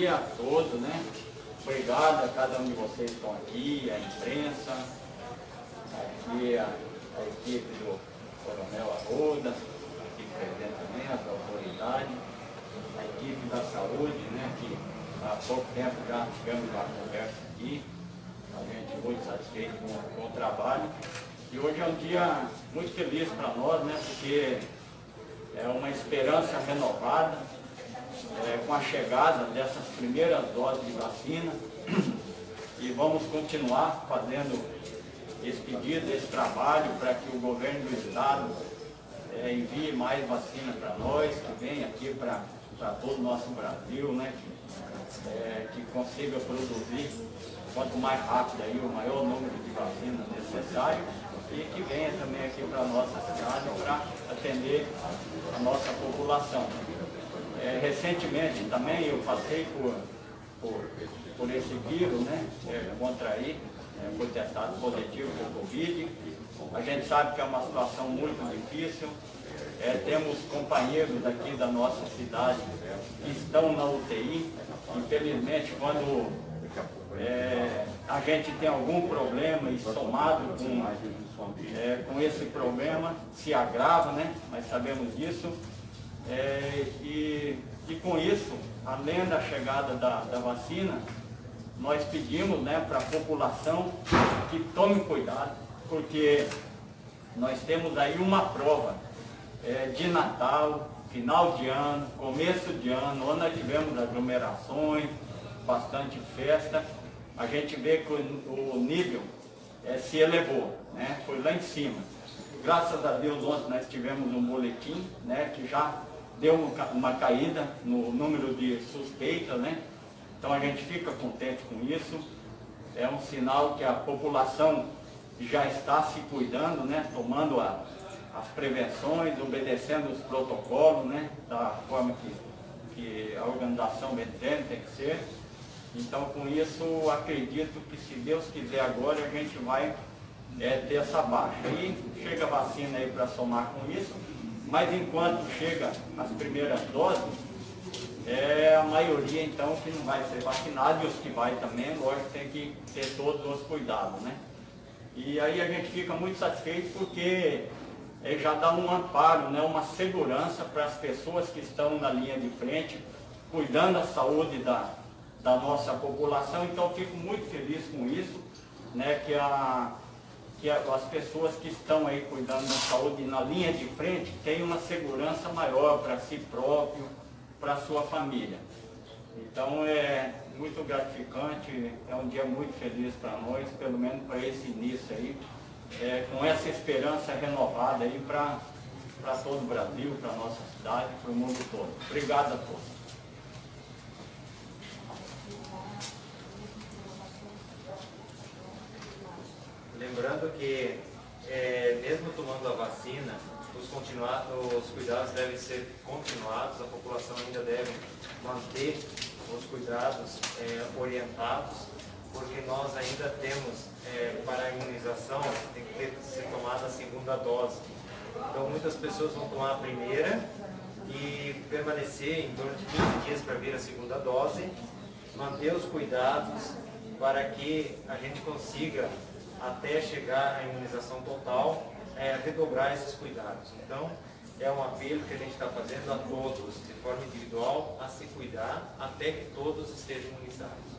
dia a todos, né? Obrigado a cada um de vocês que estão aqui, a imprensa, aqui a, a equipe do Coronel Arruda, aqui presente também, as autoridades, a equipe da saúde, né? Que há pouco tempo já tivemos uma conversa aqui, a gente muito satisfeito com, com o trabalho. E hoje é um dia muito feliz para nós, né? Porque é uma esperança renovada, é, com a chegada dessas primeiras doses de vacina e vamos continuar fazendo esse pedido, esse trabalho para que o governo do Estado é, envie mais vacina para nós, que venha aqui para todo o nosso Brasil, né, que, é, que consiga produzir quanto mais rápido aí, o maior número de vacinas necessário e que venha também aqui para a nossa cidade para atender a nossa população. É, recentemente também eu passei por, por, por esse vírus, né? É, contraí, é, foi testado positivo por Covid. A gente sabe que é uma situação muito difícil. É, temos companheiros aqui da nossa cidade que estão na UTI. Infelizmente, quando é, a gente tem algum problema e somado com, é, com esse problema, se agrava, né? Mas sabemos disso. É, e, e com isso, além da chegada da, da vacina, nós pedimos né, para a população que tome cuidado, porque nós temos aí uma prova é, de Natal, final de ano, começo de ano, onde nós tivemos aglomerações, bastante festa, a gente vê que o, o nível é, se elevou, né, foi lá em cima. Graças a Deus ontem nós tivemos um boletim né, que já deu uma caída no número de suspeitas, né? Então a gente fica contente com isso. É um sinal que a população já está se cuidando, né? Tomando a, as prevenções, obedecendo os protocolos, né? Da forma que, que a organização BTN tem que ser. Então com isso acredito que se Deus quiser agora a gente vai é, ter essa baixa. E chega a vacina aí para somar com isso mas enquanto chega as primeiras doses, é a maioria então que não vai ser vacinada e os que vai também, lógico, tem que ter todos os cuidados, né? E aí a gente fica muito satisfeito porque é, já dá um amparo, né, uma segurança para as pessoas que estão na linha de frente, cuidando da saúde da, da nossa população, então fico muito feliz com isso, né, que a, que as pessoas que estão aí cuidando da saúde na linha de frente tenham uma segurança maior para si próprio, para sua família. Então é muito gratificante, é um dia muito feliz para nós, pelo menos para esse início aí, é, com essa esperança renovada aí para todo o Brasil, para a nossa cidade, para o mundo todo. Obrigado a todos. Lembrando que, é, mesmo tomando a vacina, os, os cuidados devem ser continuados, a população ainda deve manter os cuidados é, orientados, porque nós ainda temos, é, para a imunização, tem que ter, ser tomada a segunda dose. Então muitas pessoas vão tomar a primeira e permanecer em torno de 15 dias para vir a segunda dose, manter os cuidados para que a gente consiga até chegar à imunização total, é, redobrar esses cuidados. Então, é um apelo que a gente está fazendo a todos, de forma individual, a se cuidar até que todos estejam imunizados.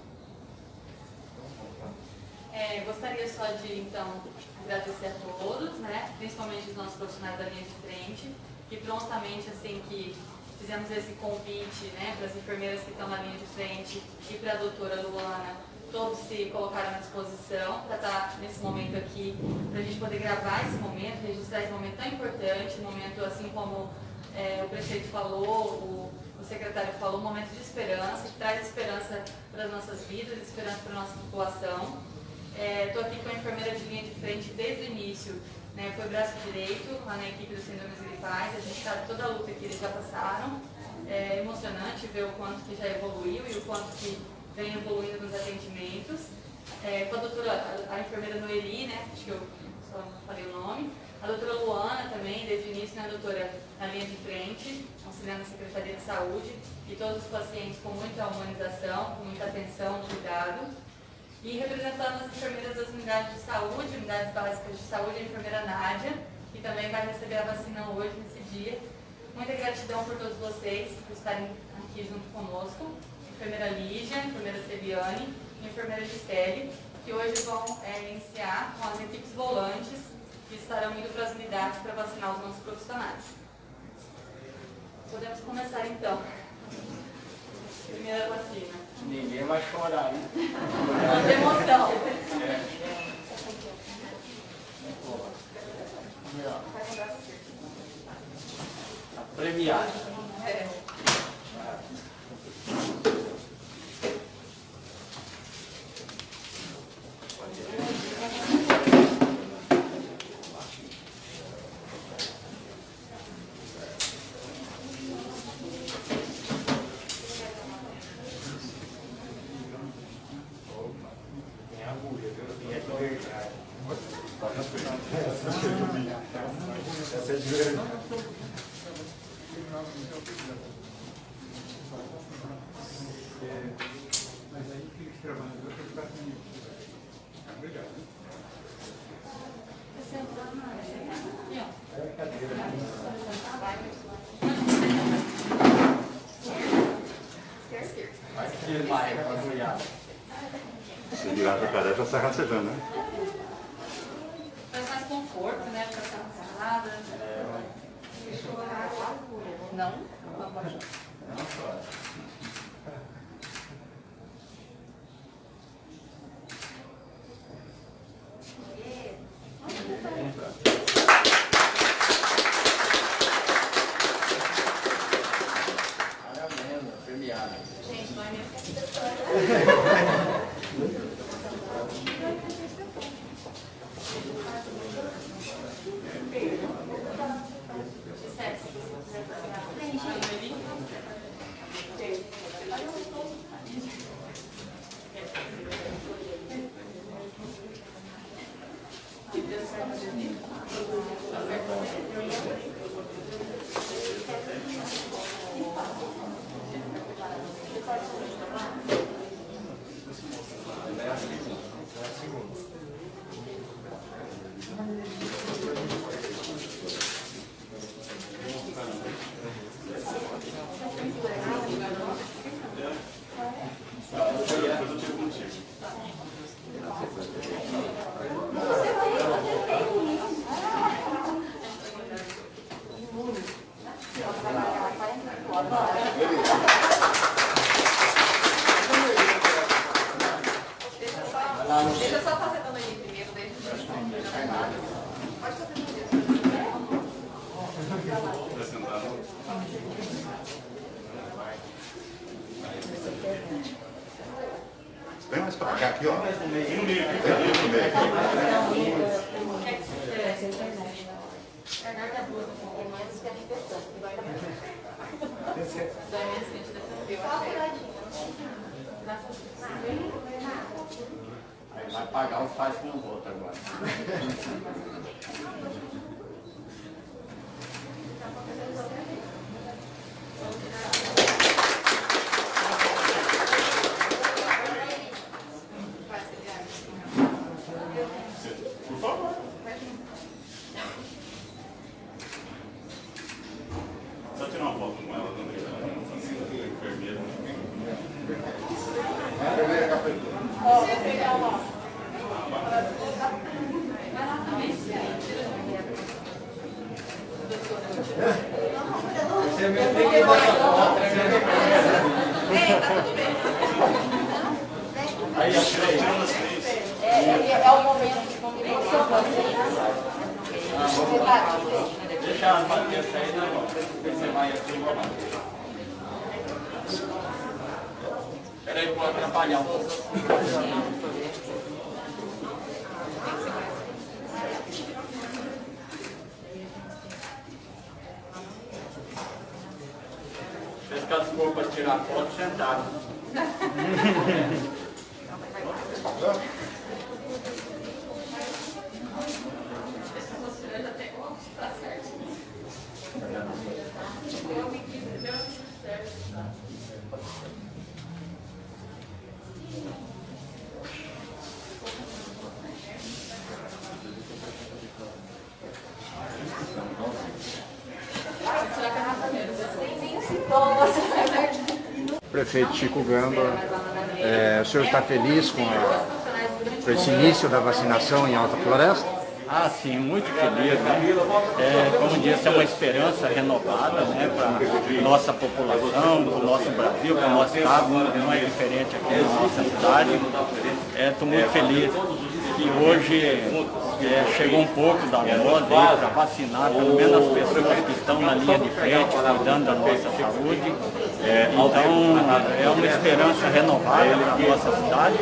É, gostaria só de, então, agradecer a todos, né, principalmente os nossos profissionais da linha de frente, que prontamente, assim que fizemos esse convite né, para as enfermeiras que estão na linha de frente e para a doutora Luana, todos se colocaram à disposição para estar nesse momento aqui, para a gente poder gravar esse momento, registrar esse momento tão importante, um momento assim como é, o prefeito falou, o, o, secretário falou, um momento de esperança, que traz esperança para as nossas vidas, esperança para a nossa população. Estou é, aqui com a enfermeira de linha de frente desde o início, né, foi braço direito lá na equipe do Síndromes Gripais, a gente sabe toda a luta que eles já passaram, é emocionante ver o quanto que já evoluiu e o quanto que vem evoluindo nos atendimentos. É, com a doutora, a, a, enfermeira Noeli, né, acho que eu só falei o nome, a doutora Luana também, desde o início né, doutora, na linha de frente, auxiliando a Secretaria de Saúde e todos os pacientes com muita humanização, com muita atenção, cuidado. E representando as enfermeiras das unidades de saúde, unidades básicas de saúde, a enfermeira Nádia, que também vai receber a vacina hoje, nesse dia. Muita gratidão por todos vocês por estarem aqui junto conosco. Enfermeira Lígia, enfermeira Celiane e enfermeira Gisele, que hoje vão é, iniciar com as equipes volantes que estarão indo para as unidades para vacinar os nossos profissionais. Podemos começar então. Primeira vacina. Ninguém vai chorar, hein? De emoção. Tá premiado. É. Tem agulha, viu? E é de verdade. Essa é de verdade. Mas aí fica trabalhando para ficar comigo. Obrigado. Aqui, ó. Vai que vai, rapaziada. Se virar para sai rastejando, né? Traz mais conforto, né? Para ficar cansada. Não? 嗯 vai pagar os pais com os outros agora. Só tirar uma foto com ela também. Enfermeira. Enfermeira cafeteira. Você mesmo tem que dar essa foto, né? Ei, tá tudo bem. Aí, ó, tira aí. Tirando as três. É, é, é o momento que vamos Deixa ela bater essa aí, né, irmão? Você vai aqui, eu vou lá. Peraí, vou atrapalhar um pouco. Fez que Prefeito Chico Gamba, é, o senhor está feliz com, a, com esse início da vacinação em Alta Floresta? Ah, sim, muito feliz, né? É, como disse, é uma esperança renovada né, para nossa população, para o nosso Brasil, para o nosso estado, não é diferente aqui na nossa cidade. Estou é, muito feliz que hoje é, chegou um pouco da dose para vacinar pelo menos as pessoas que estão na linha de frente, cuidando da nossa saúde. É, então, é uma esperança renovada para a nossa cidade,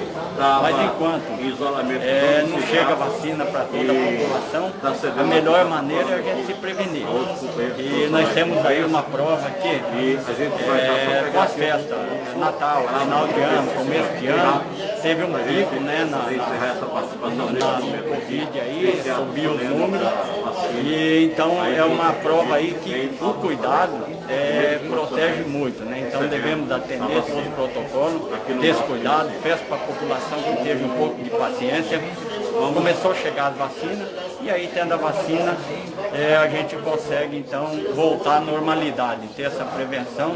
mas enquanto? é, não chega vacina para toda a população, a melhor maneira é a gente se prevenir. E nós temos aí uma prova aqui, é, com as festas, Natal, final de ano, começo de ano, teve um pico né, na, na, na, no Covid aí, subiu os números, e então é uma prova aí que o cuidado é, protege muito, né? Então devemos atender todos os protocolos, ter esse cuidado, peço para a população que teve um pouco de paciência. Começou a chegar as vacinas e aí tendo a vacina é, a gente consegue então voltar à normalidade, ter essa prevenção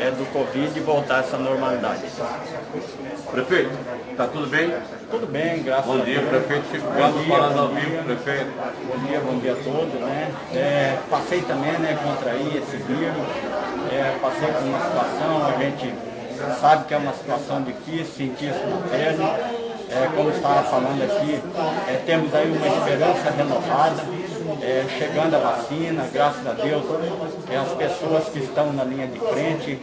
é, do Covid e voltar a essa normalidade. Prefeito, está tudo bem? Tudo bem, graças bom a Deus. Bom dia, prefeito Chico Galo, falando ao vivo, prefeito. Bom dia, bom dia a todos, né? É, passei também, né, contrair esse vírus, é, passei por uma situação, a gente sabe que é uma situação difícil, sentir isso na pele. É, como estava falando aqui, é, temos aí uma esperança renovada, é, chegando a vacina, graças a Deus, é, as pessoas que estão na linha de frente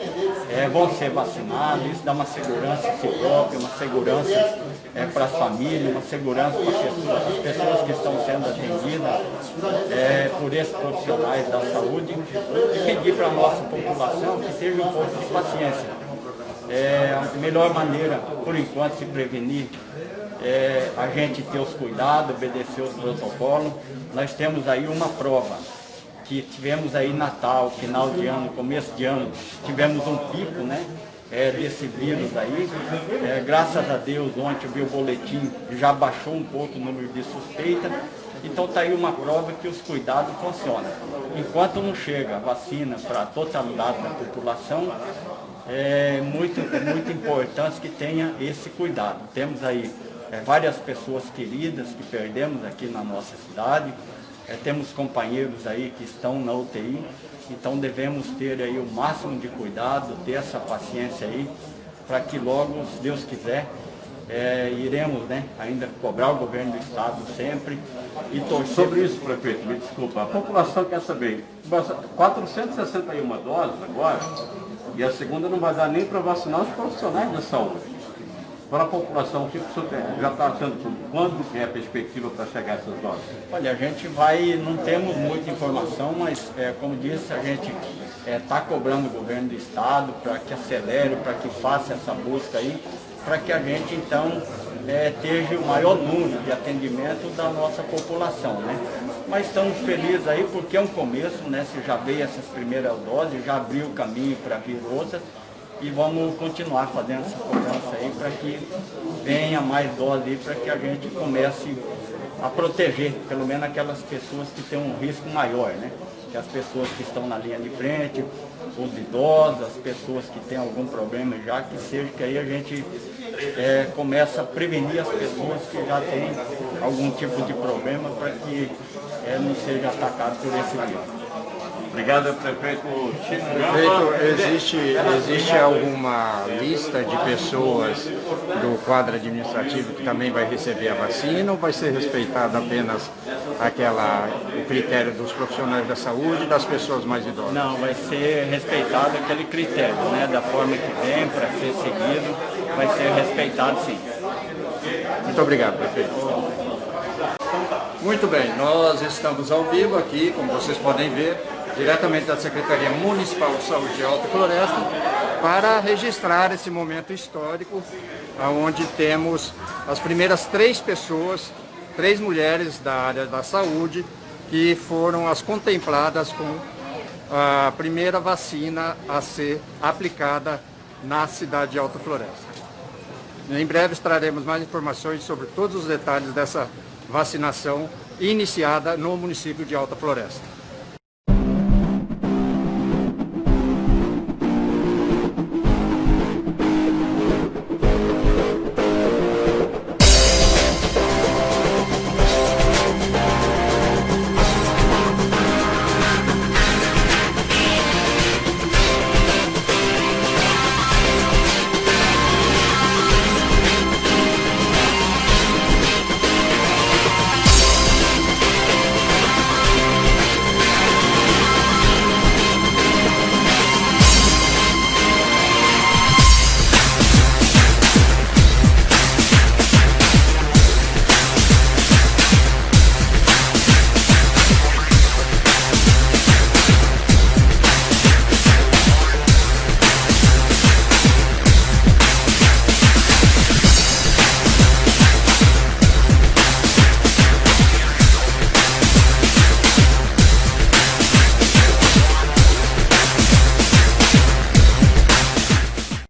é, vão ser vacinadas, isso dá uma segurança a si próprio, uma segurança é, para as famílias, uma segurança para as pessoas, as pessoas que estão sendo atendidas é, por esses profissionais da saúde e pedir para a nossa população que seja um pouco de paciência. É a melhor maneira, por enquanto, se prevenir é a gente ter os cuidados, obedecer os protocolos. Nós temos aí uma prova, que tivemos aí Natal, final de ano, começo de ano, tivemos um pico, né? É, desse vírus aí. É, graças a Deus, ontem eu vi o boletim, já baixou um pouco o número de suspeita. Então está aí uma prova que os cuidados funcionam. Enquanto não chega a vacina para a totalidade da população, é muito, muito importante que tenha esse cuidado. Temos aí é, várias pessoas queridas que perdemos aqui na nossa cidade, é, temos companheiros aí que estão na UTI, então devemos ter aí o máximo de cuidado, ter essa paciência aí, para que logo, se Deus quiser, é, iremos né, ainda cobrar o governo do Estado sempre e torcer... Sobre isso, prefeito, me desculpa, a população quer saber, 461 doses agora, e a segunda não vai dar nem para vacinar os profissionais da saúde para a população, o que já está achando, quando é a perspectiva para chegar a essas doses? Olha, a gente vai, não temos muita informação, mas é, como disse, a gente está é, tá cobrando o governo do estado para que acelere, para que faça essa busca aí, para que a gente então é, tenha o maior número de atendimento da nossa população, né? Mas estamos felizes aí porque é um começo, né? Se já veio essas primeiras doses, já abriu o caminho para vir outras, e vamos continuar fazendo essa cobrança aí para que venha mais dose para que a gente comece a proteger, pelo menos aquelas pessoas que têm um risco maior, né? Que as pessoas que estão na linha de frente, os idosos, as pessoas que têm algum problema já, que seja que aí a gente é, começa a prevenir as pessoas que já têm algum tipo de problema para que é, não seja atacado por esse vírus. Obrigado, prefeito Chico Prefeito, existe, existe alguma lista de pessoas do quadro administrativo que também vai receber a vacina ou vai ser respeitada apenas aquela, o critério dos profissionais da saúde e das pessoas mais idosas? Não, vai ser respeitado aquele critério, né, da forma que vem, para ser seguido, vai ser respeitado sim. Muito obrigado, prefeito. Muito bem, nós estamos ao vivo aqui, como vocês podem ver, diretamente da Secretaria Municipal de Saúde de Alta Floresta, para registrar esse momento histórico, onde temos as primeiras três pessoas, três mulheres da área da saúde, que foram as contempladas com a primeira vacina a ser aplicada na cidade de Alta Floresta. Em breve traremos mais informações sobre todos os detalhes dessa vacinação iniciada no município de Alta Floresta.